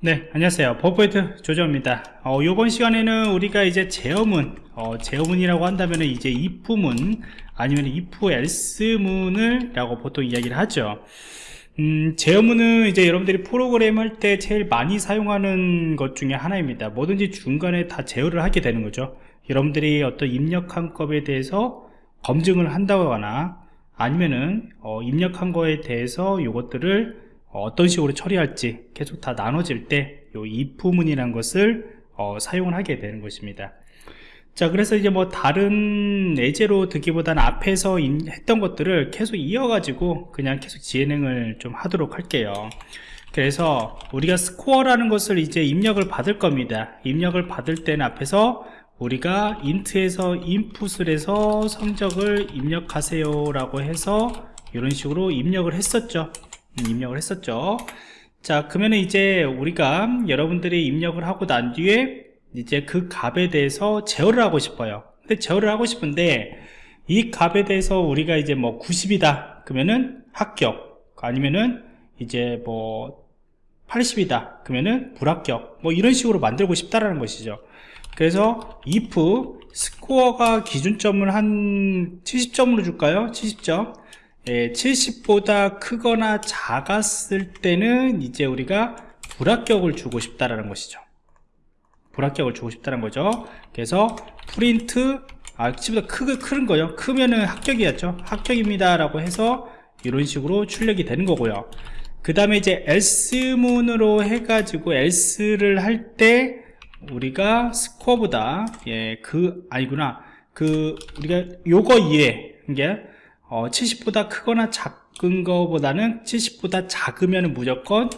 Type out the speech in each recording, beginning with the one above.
네 안녕하세요. 버퍼포인트 조정입니다. 어, 이번 시간에는 우리가 이제 제어문 어, 제어문이라고 한다면 이제 if문 아니면 if else문을 라고 보통 이야기를 하죠. 음, 제어문은 이제 여러분들이 프로그램 할 때 제일 많이 사용하는 것 중에 하나입니다. 뭐든지 중간에 다 제어를 하게 되는 거죠. 여러분들이 어떤 입력한 것에 대해서 검증을 한다거나 아니면은 어, 입력한 거에 대해서 이것들을 어떤 식으로 처리할지 계속 다 나눠질 때이 if문이라는 것을 어, 사용을 하게 되는 것입니다. 자 그래서 이제 뭐 다른 예제로 듣기보다는 앞에서 했던 것들을 계속 이어가지고 그냥 계속 진행을 좀 하도록 할게요. 그래서 우리가 스코어라는 것을 이제 입력을 받을 겁니다. 입력을 받을 때는 앞에서 우리가 인트에서 인풋을 해서 성적을 입력하세요 라고 해서 이런 식으로 입력을 했었죠 입력을 했었죠. 자 그러면 이제 우리가 여러분들이 입력을 하고 난 뒤에 이제 그 값에 대해서 제어를 하고 싶어요. 근데 제어를 하고 싶은데 이 값에 대해서 우리가 이제 뭐 90이다 그러면은 합격. 아니면은 이제 뭐 80이다 그러면은 불합격. 뭐 이런 식으로 만들고 싶다라는 것이죠. 그래서 if 스코어가 기준점을 한 70점으로 줄까요? 70점 예, 70보다 크거나 작았을 때는 이제 우리가 불합격을 주고 싶다라는 것이죠. 불합격을 주고 싶다는 거죠. 그래서 프린트 아 70보다 크, 큰 거요. 크면은 합격이었죠. 합격입니다 라고 해서 이런 식으로 출력이 되는 거고요. 그 다음에 이제 else문으로 해가지고 else를 할 때 우리가 스코어보다 예 그 아니구나. 그 우리가 요거 이해 이게 어, 70보다 크거나 작은 거보다는 70보다 작으면 무조건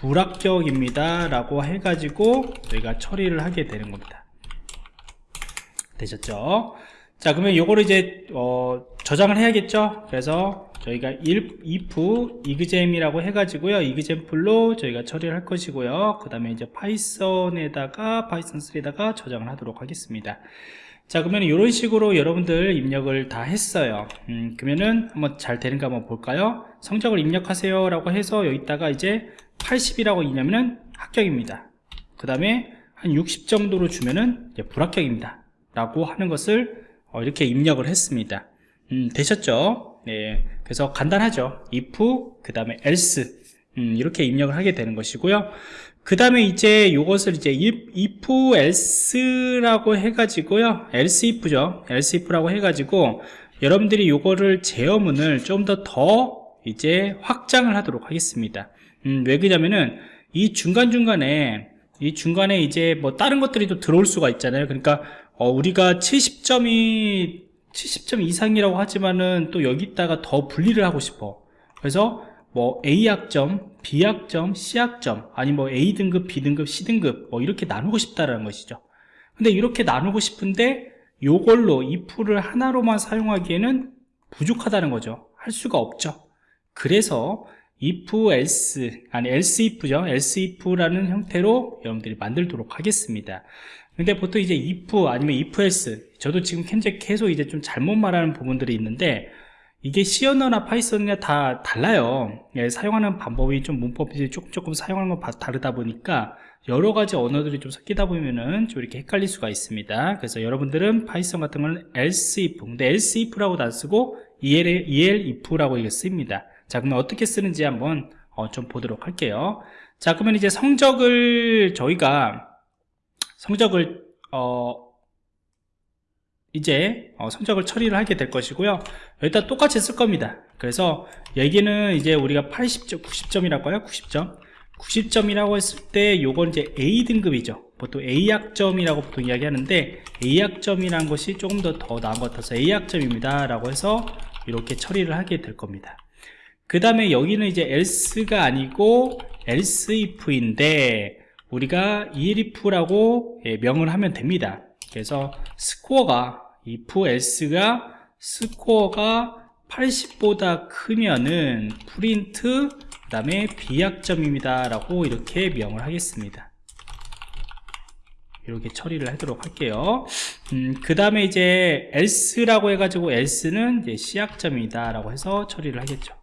불합격입니다. 라고 해가지고 저희가 처리를 하게 되는 겁니다. 되셨죠? 자 그러면 요거를 이제 어, 저장을 해야겠죠? 그래서 저희가 if exam이라고 해가지고요. example로 저희가 처리를 할 것이고요. 그 다음에 이제 Python에다가 Python 3에다가 저장을 하도록 하겠습니다 자 그러면 이런 식으로 여러분들 입력을 다 했어요. 음, 그러면은 한번 잘 되는가 한번 볼까요? 성적을 입력하세요 라고 해서 여기다가 이제 80이라고 있냐면은 합격입니다. 그 다음에 한 60 정도로 주면은 불합격입니다. 라고 하는 것을 어, 이렇게 입력을 했습니다. 음, 되셨죠? 네. 그래서 간단하죠. if 그 다음에 else 음, 이렇게 입력을 하게 되는 것이고요. 그 다음에 이제 이것을 이제 if else라고 해가지고요. else if죠. else if라고 해가지고 여러분들이 이거를 제어문을 좀 더더 더 이제 확장을 하도록 하겠습니다. 음, 왜 그러냐면은 이 중간중간에 이 중간에 이제 뭐 다른 것들이 또 들어올 수가 있잖아요. 그러니까 어, 우리가 70점이 70점 이상이라고 하지만은 또 여기다가 더 분리를 하고 싶어. 그래서 뭐 A학점, B학점, C학점 아니 뭐 A등급, B등급, C등급 뭐 이렇게 나누고 싶다라는 것이죠. 근데 이렇게 나누고 싶은데 요걸로 if를 하나로만 사용하기에는 부족하다는 거죠. 할 수가 없죠. 그래서 if else 아니 else if죠. else if라는 형태로 여러분들이 만들도록 하겠습니다. 근데 보통 이제 if 아니면 if else 저도 지금 현재 계속 이제 좀 잘못 말하는 부분들이 있는데 이게 C 언어나 Python이나 다 달라요. 예, 사용하는 방법이 좀 문법이 조금 조금 사용하는 건 다르다 보니까 여러 가지 언어들이 좀 섞이다 보면은 좀 이렇게 헷갈릴 수가 있습니다. 그래서 여러분들은 Python 같은 건 else if 근데 else if라고도 안 쓰고 el, el if라고 이게 씁니다. 자 그러면 어떻게 쓰는지 한번 어, 좀 보도록 할게요. 자 그러면 이제 성적을 저희가 성적을 어, 이제 어, 성적을 처리를 하게 될 것이고요. 여기다 똑같이 쓸 겁니다. 그래서 여기는 이제 우리가 80점 90점이라고 해요? 90점? 90점이라고 했을 때 요건 이제 A등급이죠. 보통 A학점이라고 보통 이야기하는데 A학점이라는 것이 조금 더 더 나은 것 같아서 A학점입니다. 라고 해서 이렇게 처리를 하게 될 겁니다. 그 다음에 여기는 이제 else가 아니고 else if인데 우리가 elif라고 예, 명을 하면 됩니다. 그래서 스코어가 if else가 스코어가 80보다 크면은 프린트 그 다음에 비약점입니다 라고 이렇게 명을 하겠습니다. 이렇게 처리를 하도록 할게요. 음, 그 다음에 이제 else라고 해가지고 else는 이제 C약점이다 라고 해서 처리를 하겠죠.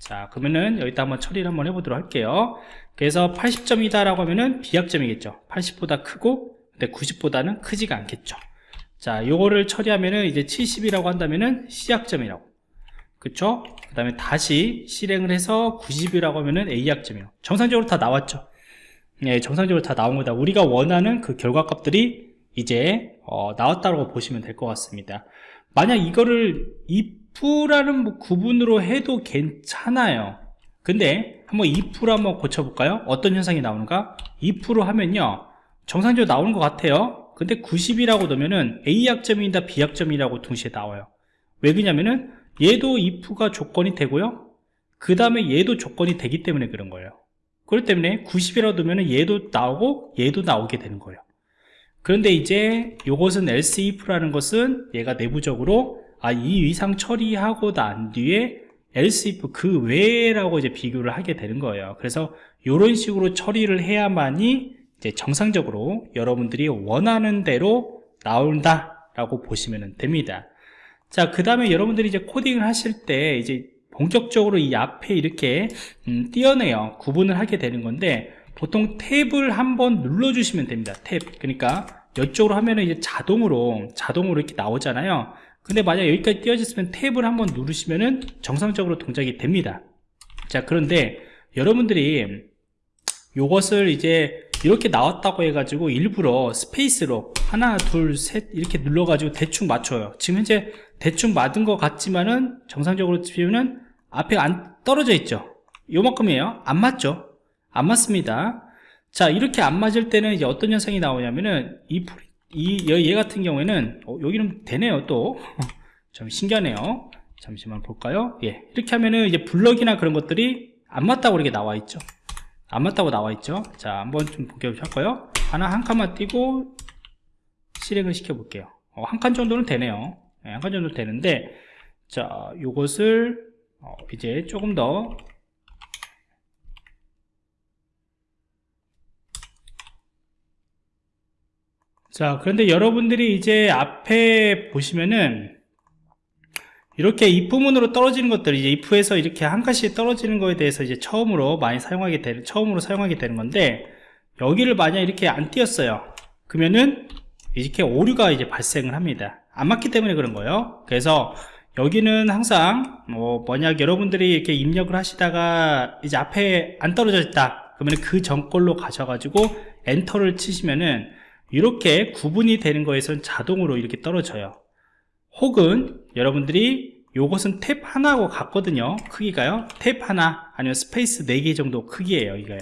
자 그러면은 여기다 한번 처리를 한번 해보도록 할게요. 그래서 80점이다 라고 하면은 비약점이겠죠. 80보다 크고 근데 90보다는 크지가 않겠죠. 자 요거를 처리하면은 이제 70이라고 한다면은 C약점이라고. 그쵸? 그 다음에 다시 실행을 해서 90이라고 하면은 A약점이에요 정상적으로 다 나왔죠. 예, 정상적으로 다 나온 거다. 우리가 원하는 그 결과값들이 이제 어, 나왔다고 보시면 될 것 같습니다. 만약 이거를 if라는 뭐 구분으로 해도 괜찮아요. 근데 한번 if로 한번 고쳐볼까요? 어떤 현상이 나오는가? if로 하면요 정상적으로 나오는 것 같아요. 근데 90이라고 넣으면은 A약점이다 B약점이라고 동시에 나와요. 왜 그러냐면은 얘도 if가 조건이 되고요. 그 다음에 얘도 조건이 되기 때문에 그런 거예요. 그렇기 때문에 90이라고 넣으면 얘도 나오고 얘도 나오게 되는 거예요. 그런데 이제 이것은 else if라는 것은 얘가 내부적으로 아, 이 이상 처리하고 난 뒤에 else if 그 외라고 이제 비교를 하게 되는 거예요. 그래서 이런 식으로 처리를 해야만이 이제 정상적으로 여러분들이 원하는 대로 나온다 라고 보시면 됩니다. 자, 그 다음에 여러분들이 이제 코딩을 하실 때 이제 본격적으로 이 앞에 이렇게 음, 띄어내요. 구분을 하게 되는 건데 보통 탭을 한번 눌러주시면 됩니다. 탭. 그러니까 이쪽으로 하면은 이제 자동으로 자동으로 이렇게 나오잖아요. 근데 만약 여기까지 띄어졌으면 탭을 한번 누르시면은 정상적으로 동작이 됩니다. 자, 그런데 여러분들이 요것을 이제 이렇게 나왔다고 해가지고 일부러 스페이스로 하나, 둘, 셋 이렇게 눌러가지고 대충 맞춰요. 지금 현재 대충 맞은 것 같지만은 정상적으로 치면은 앞에 안 떨어져 있죠. 요만큼이에요. 안 맞죠? 안 맞습니다. 자, 이렇게 안 맞을 때는 이제 어떤 현상이 나오냐면은 이, 이, 얘 같은 경우에는 어, 여기는 되네요, 또. 좀 신기하네요. 잠시만 볼까요? 예. 이렇게 하면은 이제 블럭이나 그런 것들이 안 맞다고 이렇게 나와 있죠. 안 맞다고 나와 있죠. 자, 한번 좀 볼게요. 할까요? 하나 한 칸만 띄고 실행을 시켜 볼게요. 어, 한 칸 정도는 되네요. 네, 한칸 정도 되는데, 자, 요것을 어, 이제 조금 더 자 그런데 여러분들이 이제 앞에 보시면은 이렇게 if문으로 떨어지는 것들 이제 if에서 이렇게 한 칸씩 떨어지는 거에 대해서 이제 처음으로 많이 사용하게 되는 처음으로 사용하게 되는 건데 여기를 만약 이렇게 안 띄었어요. 그러면은 이렇게 오류가 이제 발생을 합니다. 안 맞기 때문에 그런 거예요. 그래서 여기는 항상 뭐 만약 여러분들이 이렇게 입력을 하시다가 이제 앞에 안 떨어져 있다. 그러면 그 전 걸로 가셔가지고 엔터를 치시면은 이렇게 구분이 되는 거에선 자동으로 이렇게 떨어져요. 혹은 여러분들이 요것은 탭 하나하고 같거든요. 크기가요. 탭 하나 아니면 스페이스 4개 정도 크기예요 이거요.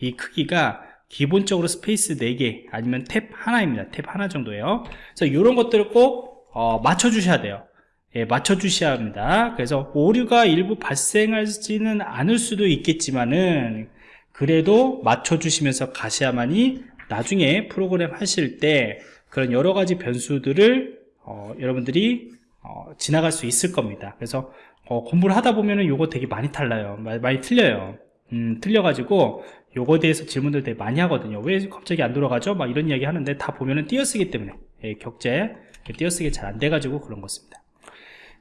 이 크기가 기본적으로 스페이스 4개 아니면 탭 하나입니다. 탭 하나 정도예요. 그래서 이런 것들을 꼭 어, 맞춰 주셔야 돼요. 예, 맞춰 주셔야 합니다. 그래서 오류가 일부 발생하지는 않을 수도 있겠지만은 그래도 맞춰 주시면서 가셔야만이 나중에 프로그램 하실 때 그런 여러 가지 변수들을 어, 여러분들이 어, 지나갈 수 있을 겁니다. 그래서 어, 공부를 하다 보면은 요거 되게 많이 달라요. 많이 틀려요. 음, 틀려가지고 요거에 대해서 질문들 되게 많이 하거든요. 왜 갑자기 안 돌아가죠? 막 이런 이야기 하는데 다 보면은 띄어쓰기 때문에 예, 격제 띄어쓰기 잘 안 돼가지고 그런 것입니다.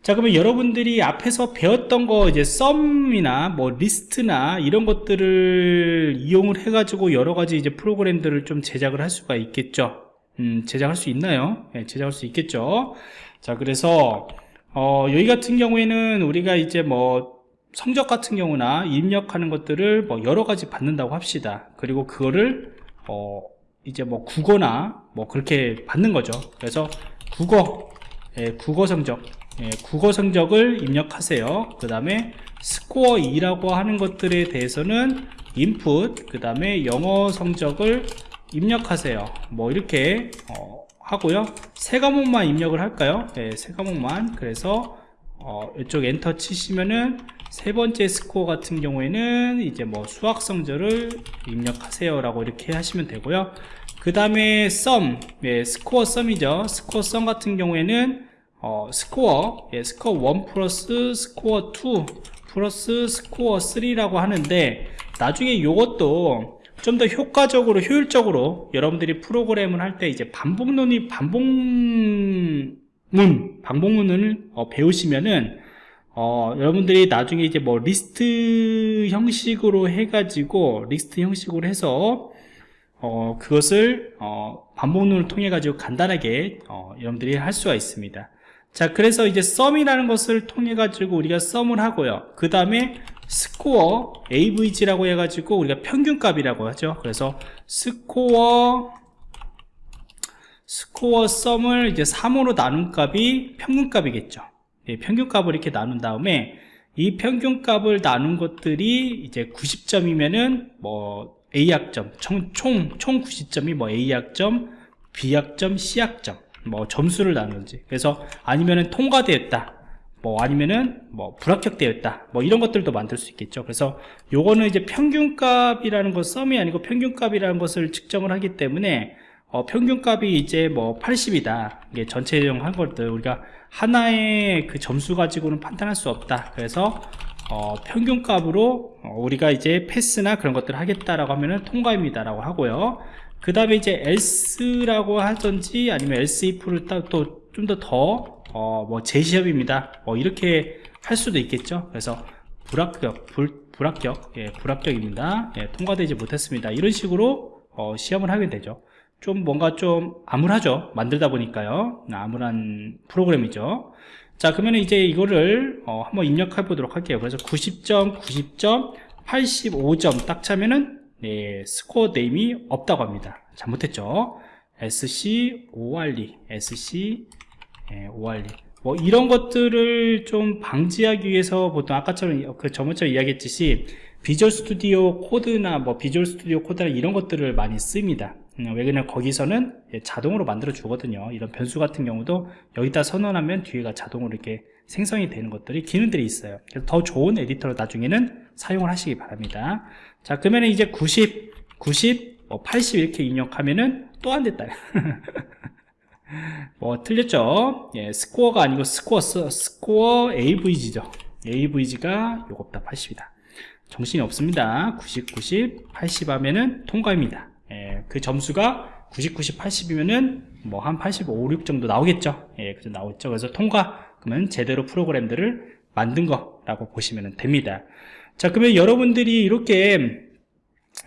자 그러면 여러분들이 앞에서 배웠던 거 이제 썸이나 뭐 리스트나 이런 것들을 이용을 해 가지고 여러 가지 이제 프로그램들을 좀 제작을 할 수가 있겠죠? 음, 제작할 수 있나요? 네, 제작할 수 있겠죠 자 그래서 어, 여기 같은 경우에는 우리가 이제 뭐 성적 같은 경우나 입력하는 것들을 뭐 여러 가지 받는다고 합시다. 그리고 그거를 어, 이제 뭐 국어나 뭐 그렇게 받는 거죠. 그래서 국어 예, 국어 성적 예, 국어 성적을 입력하세요. 그 다음에 스코어 2라고 하는 것들에 대해서는 input 그 다음에 영어 성적을 입력하세요. 뭐 이렇게 어, 하고요. 세 과목만 입력을 할까요? 네, 세 과목만. 그래서 어, 이쪽 엔터 치시면은 세 번째 스코어 같은 경우에는 이제 뭐 수학 성적을 입력하세요 라고 이렇게 하시면 되고요. 그 다음에 sum 네, score sum이죠. score sum 같은 경우에는 어, 스코어 예, 스코어 1 플러스 스코어 2 플러스 스코어 3라고 하는데 나중에 이것도 좀 더 효과적으로 효율적으로 여러분들이 프로그램을 할 때 이제 반복문이 반복문 반복문을 어, 배우시면은 어, 여러분들이 나중에 이제 뭐 리스트 형식으로 해가지고 리스트 형식으로 해서 어, 그것을 어, 반복문을 통해 가지고 간단하게 어, 여러분들이 할 수가 있습니다. 자, 그래서 이제 sum이라는 것을 통해 가지고 우리가 sum을 하고요. 그 다음에 score avg라고 해가지고 우리가 평균값이라고 하죠. 그래서 스코어 스코어 썸을 이제 3으로 나눈 값이 평균값이겠죠. 예, 평균값을 이렇게 나눈 다음에 이 평균값을 나눈 것들이 이제 90점이면은 뭐 A학점, 총, 총, 총 90점이 뭐 A학점, B학점, C학점, 뭐 점수를 나누는지. 그래서 아니면은 통과되었다. 뭐 아니면은 뭐 불합격되었다. 뭐 이런 것들도 만들 수 있겠죠. 그래서 요거는 이제 평균값이라는 것, 썸이 아니고 평균값이라는 것을 측정을 하기 때문에 어, 평균값이 이제 뭐 80이다. 이게 전체적 한 것들 우리가 하나의 그 점수 가지고는 판단할 수 없다. 그래서 어, 평균값으로 어, 우리가 이제 패스나 그런 것들을 하겠다라고 하면은 통과입니다 라고 하고요. 그 다음에 이제 else라고 하든지 아니면 else if를 또 좀 더더 어, 뭐 제시합입니다. 뭐 이렇게 할 수도 있겠죠. 그래서 불합격, 불, 불합격, 예, 불합격입니다. 예, 통과되지 못했습니다. 이런 식으로 어, 시험을 하게 되죠. 좀 뭔가 좀 암울하죠 만들다 보니까요 암울한 프로그램이죠 자 그러면 이제 이거를 어, 한번 입력해 보도록 할게요 그래서 90점 90점 85점 딱 치면은 네, score name이 없다고 합니다 잘못했죠 SC 예, ORE 뭐 이런 것들을 좀 방지하기 위해서 보통 아까처럼 그 저번처럼 이야기했듯이 Visual Studio Code나 뭐 Visual Studio Code나 이런 것들을 많이 씁니다. 음, 왜 그냥 거기서는 자동으로 만들어 주거든요. 이런 변수 같은 경우도 여기다 선언하면 뒤에가 자동으로 이렇게 생성이 되는 것들이 기능들이 있어요. 그래서 더 좋은 에디터로 나중에는 사용을 하시기 바랍니다. 자 그러면 이제 90 90 뭐 80 이렇게 입력하면은 또 안 됐다 뭐 틀렸죠 예, 스코어가 아니고 스코어 스코어 AVG죠 AVG가 요겁다 80이다 정신이 없습니다 90 90 80 하면은 통과입니다 예, 그 점수가 90, 90, 80이면은 뭐 한 85, 6 정도 나오겠죠. 예, 그래서 나오겠죠. 그래서 통과, 그러면 제대로 프로그램들을 만든 거라고 보시면 됩니다. 자, 그러면 여러분들이 이렇게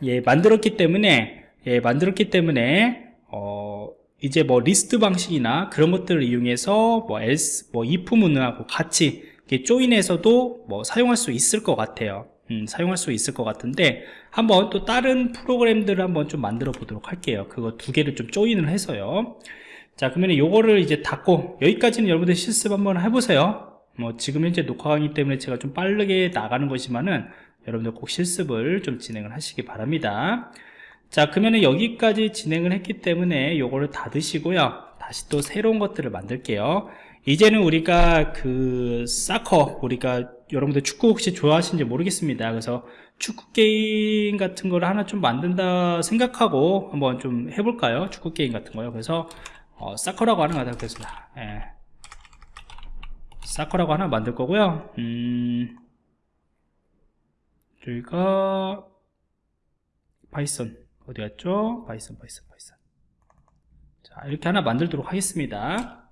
예, 만들었기 때문에 예, 만들었기 때문에 어, 이제 뭐 리스트 방식이나 그런 것들을 이용해서 뭐 else, 뭐 if 문하고 같이 조인해서도 뭐 사용할 수 있을 것 같아요. 음, 사용할 수 있을 것 같은데 한번 또 다른 프로그램들을 한번 좀 만들어 보도록 할게요. 그거 두 개를 좀 조인을 해서요. 자 그러면 요거를 이제 닫고 여기까지는 여러분들 실습 한번 해보세요. 뭐 지금 현재 녹화 강의 때문에 제가 좀 빠르게 나가는 것이지만은 여러분들 꼭 실습을 좀 진행을 하시기 바랍니다 자 그러면 여기까지 진행을 했기 때문에 요거를 닫으시고요. 다시 또 새로운 것들을 만들게요. 이제는 우리가 그 사커 우리가 여러분들 축구 혹시 좋아하시는지 모르겠습니다. 그래서 축구 게임 같은 걸 하나 좀 만든다 생각하고 한번 좀 해볼까요? 축구 게임 같은 거요. 그래서 어, soccer라고 거다 그래서 예. soccer라고 하나 만들 거고요. 음, 저희가 Python 어디 갔죠? Python Python Python. 자 이렇게 하나 만들도록 하겠습니다.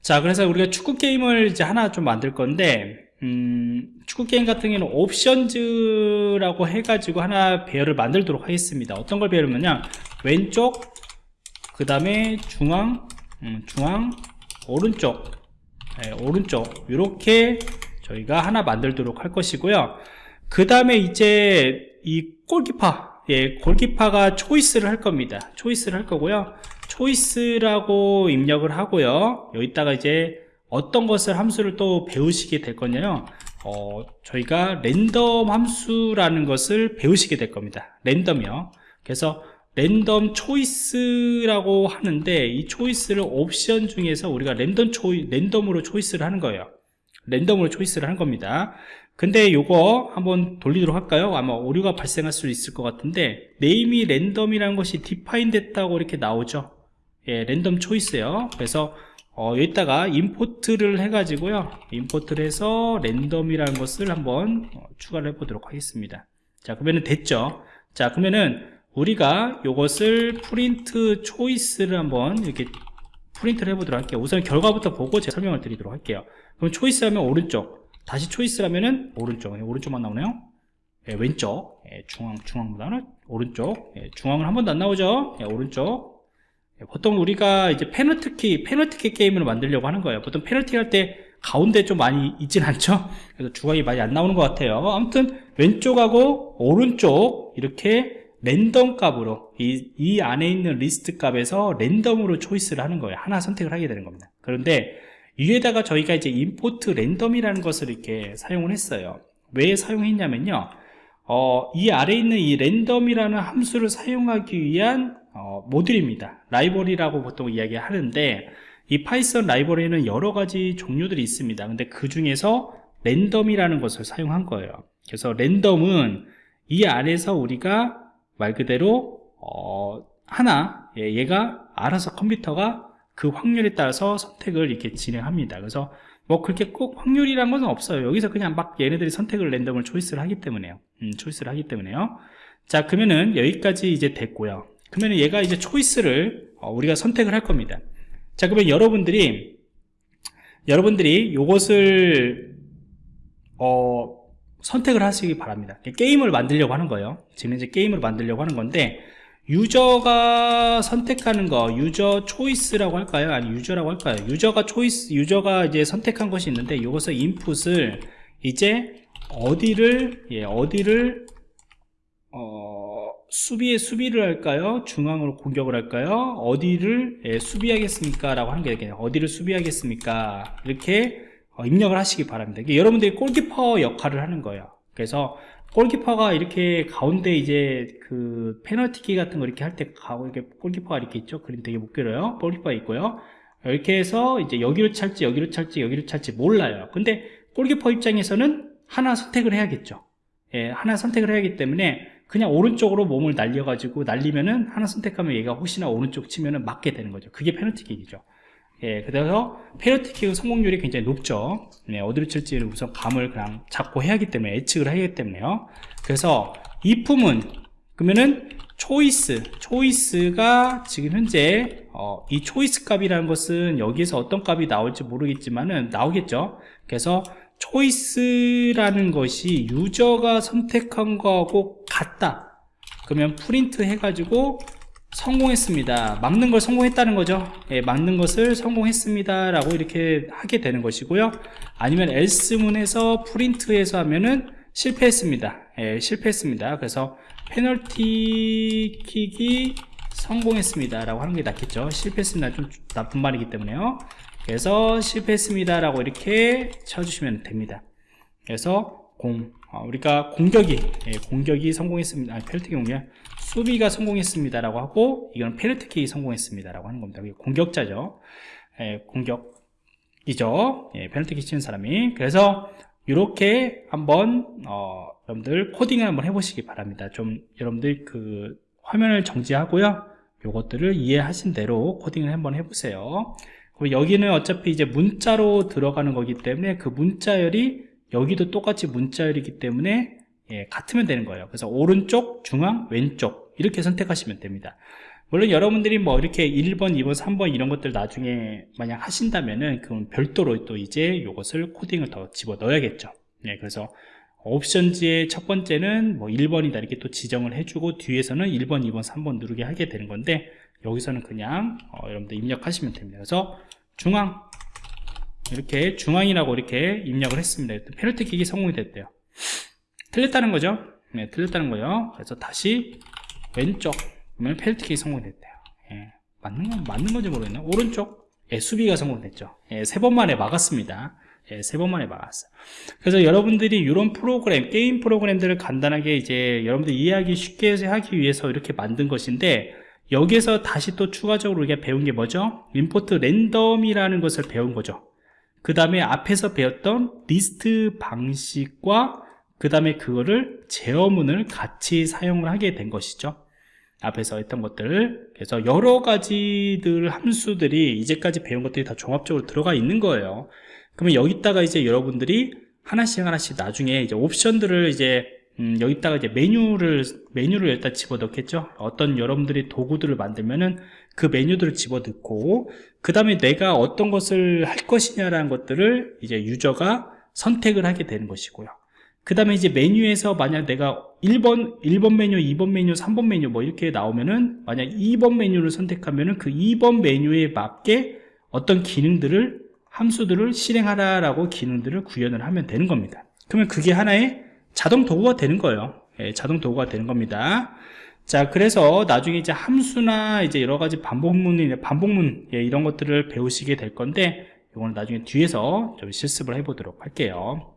자 그래서 우리가 축구 게임을 이제 하나 좀 만들 건데 음, 축구 게임 같은 경우는 options라고 해가지고 하나 배열을 만들도록 하겠습니다. 어떤 걸 배열하면요 왼쪽 그 다음에 중앙 음, 중앙 오른쪽. 네, 오른쪽. 이렇게 저희가 하나 만들도록 할 것이고요. 그 다음에 이제 이 골키파 예, 골키파가 초이스를 할 겁니다. 초이스를 할 거고요. 초이스라고 입력을 하고요. 여기다가 이제 어떤 것을 함수를 또 배우시게 될 거냐요? 어, 저희가 랜덤 함수라는 것을 배우시게 될 겁니다. 랜덤이요. 그래서 random choice라고 하는데 이 choice를 옵션 중에서 우리가 random choi 랜덤으로 choice를 하는 거예요. 랜덤으로 choice를 하는 겁니다 근데 요거 한번 돌리도록 할까요? 아마 오류가 발생할 수 있을 것 같은데 name이 random이라는 것이 define 됐다고 이렇게 나오죠? 예, random choice요. 그래서 어, 여기다가 import를 해가지고요. import를 해서 random이라는 것을 한번 어, 추가를 해보도록 하겠습니다. 자 그러면은 됐죠? 자 그러면은 우리가 이것을 print choice를 한번 이렇게 프린트를 해보도록 할게요. 우선 결과부터 보고 제가 설명을 드리도록 할게요. 그럼 choice 하면 오른쪽 다시 choice하면은 오른쪽. 예, 오른쪽만 나오네요. 예, 왼쪽. 예, 중앙 중앙보다는 오른쪽. 예, 중앙은 한 번도 안 나오죠. 예, 오른쪽. 예, 보통 우리가 이제 페널티킥 페널티킥 게임을 만들려고 하는 거예요. 보통 페널티 할 때 가운데 좀 많이 있진 않죠? 그래서 중앙이 많이 안 나오는 것 같아요. 아무튼 왼쪽하고 오른쪽 이렇게 랜덤 값으로 이, 이 안에 있는 리스트 값에서 랜덤으로 choice를 하는 거예요. 하나 선택을 하게 되는 겁니다. 그런데 위에다가 저희가 이제 import random이라는 것을 이렇게 사용을 했어요. 왜 사용했냐면요. 어, 이 아래에 있는 이 random이라는 함수를 사용하기 위한 어, 모듈입니다. 라이브러리라고 보통 이야기하는데 이 Python 라이브러리에는 여러 가지 종류들이 있습니다. 근데 그 중에서 random이라는 것을 사용한 거예요. 그래서 random은 이 안에서 우리가 말 그대로 어, 하나 예, 얘가 알아서 컴퓨터가 그 확률에 따라서 선택을 이렇게 진행합니다. 그래서 뭐 그렇게 꼭 확률이란 것은 없어요. 여기서 그냥 막 얘네들이 선택을 랜덤을 choice를 하기 때문에요. 음, choice를 하기 때문에요. 자 그러면은 여기까지 이제 됐고요. 그러면 얘가 이제 choice를 어, 우리가 선택을 할 겁니다. 자 그러면 여러분들이 여러분들이 요것을 어, 선택을 하시기 바랍니다. 게임을 만들려고 하는 거예요. 지금 이제 게임을 만들려고 하는 건데 유저가 선택하는 거 유저 초이스라고 할까요? 아니 유저라고 할까요? 유저가 초이스 유저가 이제 선택한 것이 있는데 이것을 인풋을 이제 어디를 예 어디를 어 수비에 수비를 할까요? 중앙으로 공격을 할까요? 어디를 예, 수비하겠습니까? 라고 하는 게 되겠네요 어디를 수비하겠습니까? 이렇게 어, 입력을 하시기 바랍니다. 여러분들이 골키퍼 역할을 하는 거예요. 그래서 골키퍼가 이렇게 가운데 이제 그 페널티킥 같은 거 이렇게 할 때 가고 이렇게 골키퍼가 이렇게 있죠? 그림 되게 못 그려요. 골키퍼가 있고요. 이렇게 해서 이제 여기로 찰지 여기로 찰지 여기로 찰지 몰라요. 근데 골키퍼 입장에서는 하나 선택을 해야겠죠. 예, 하나 선택을 해야 하기 때문에 그냥 오른쪽으로 몸을 날려 가지고 날리면은 하나 선택하면 얘가 혹시나 오른쪽 치면은 맞게 되는 거죠. 그게 페널티킥이죠 예, 그래서 페널티킥 성공률이 굉장히 높죠. 네, 어디로 칠지를 우선 감을 그냥 잡고 해야 하기 때문에 예측을 하기 때문에요. 그래서 if문은 그러면은 초이스, 초이스가 지금 현재 어, 이 choice 값이라는 것은 여기에서 어떤 값이 나올지 모르겠지만은 나오겠죠. 그래서 choice라는 것이 유저가 선택한 거하고 같다. 그러면 프린트 해가지고 성공했습니다. 막는 걸 성공했다는 거죠. 예, 막는 것을 성공했습니다 라고 이렇게 하게 되는 것이고요. 아니면 else문에서 프린트해서 하면은 실패했습니다. 예, 실패했습니다. 그래서 페널티 킥이 성공했습니다 라고 하는 게 낫겠죠. 실패했습니다. 좀 나쁜 말이기 때문에요. 그래서 실패했습니다 라고 이렇게 쳐주시면 됩니다. 그래서 공 어, 우리가 공격이 예, 공격이 성공했습니다. 아니 페널티 공격 수비가 성공했습니다 라고 하고 이건 페널티킥이 성공했습니다 라고 하는 겁니다. 공격자죠. 예, 공격이죠. 예, 페널티킥 치는 사람이. 그래서 이렇게 한번 어, 여러분들 코딩을 한번 해보시기 바랍니다. 좀 여러분들 그 화면을 정지하고요. 요것들을 이해하신 대로 코딩을 한번 해보세요. 그리고 여기는 어차피 이제 문자로 들어가는 거기 때문에 그 문자열이 여기도 똑같이 문자열이기 때문에 예, 같으면 되는 거예요. 그래서 오른쪽, 중앙, 왼쪽 이렇게 선택하시면 됩니다. 물론 여러분들이 뭐 이렇게 1번, 2번, 3번 이런 것들 나중에 만약 하신다면은 그럼 별도로 또 이제 이것을 코딩을 더 집어 넣어야겠죠. 예, 그래서 옵션지의 첫 번째는 뭐 1번이다 이렇게 또 지정을 해주고 뒤에서는 1번, 2번, 3번 누르게 하게 되는 건데 여기서는 그냥 어, 여러분들 입력하시면 됩니다. 그래서 중앙. 이렇게 중앙이라고 이렇게 입력을 했습니다. 페널티킥이 성공이 됐대요. 틀렸다는 거죠? 네, 틀렸다는 거예요. 그래서 다시 왼쪽 그러면 페널티 킥이 성공됐대요. 예, 맞는 건 맞는 건지 모르겠네 오른쪽 예, 수비가 성공됐죠. 예, 세번 만에 막았습니다. 예, 세번 만에 막았어요. 그래서 여러분들이 이런 프로그램 게임 프로그램들을 간단하게 이제 여러분들 이해하기 쉽게 하기 위해서 이렇게 만든 것인데 여기에서 다시 또 추가적으로 우리가 배운 게 뭐죠? 임포트 랜덤이라는 것을 배운 거죠. 그 다음에 앞에서 배웠던 리스트 방식과 그 다음에 그거를 제어문을 같이 사용을 하게 된 것이죠 앞에서 했던 것들. 그래서 여러 가지들 함수들이 이제까지 배운 것들이 다 종합적으로 들어가 있는 거예요. 그러면 여기다가 이제 여러분들이 하나씩 하나씩 나중에 이제 옵션들을 이제 음, 여기다가 이제 메뉴를 메뉴를 일단 집어넣겠죠? 어떤 여러분들이 도구들을 만들면은 그 메뉴들을 집어넣고 그 다음에 내가 어떤 것을 할 것이냐라는 것들을 이제 유저가 선택을 하게 되는 것이고요 그 다음에 이제 메뉴에서 만약 내가 1번, 1번 메뉴, 2번 메뉴, 3번 메뉴 뭐 이렇게 나오면은 만약 2번 메뉴를 선택하면은 그 2번 메뉴에 맞게 어떤 기능들을 함수들을 실행하라라고 기능들을 구현을 하면 되는 겁니다. 그러면 그게 하나의 자동 도구가 되는 거예요. 예, 자동 도구가 되는 겁니다. 자 그래서 나중에 이제 함수나 이제 여러 가지 반복문이나 반복문 예, 이런 것들을 배우시게 될 건데 이거는 나중에 뒤에서 좀 실습을 해보도록 할게요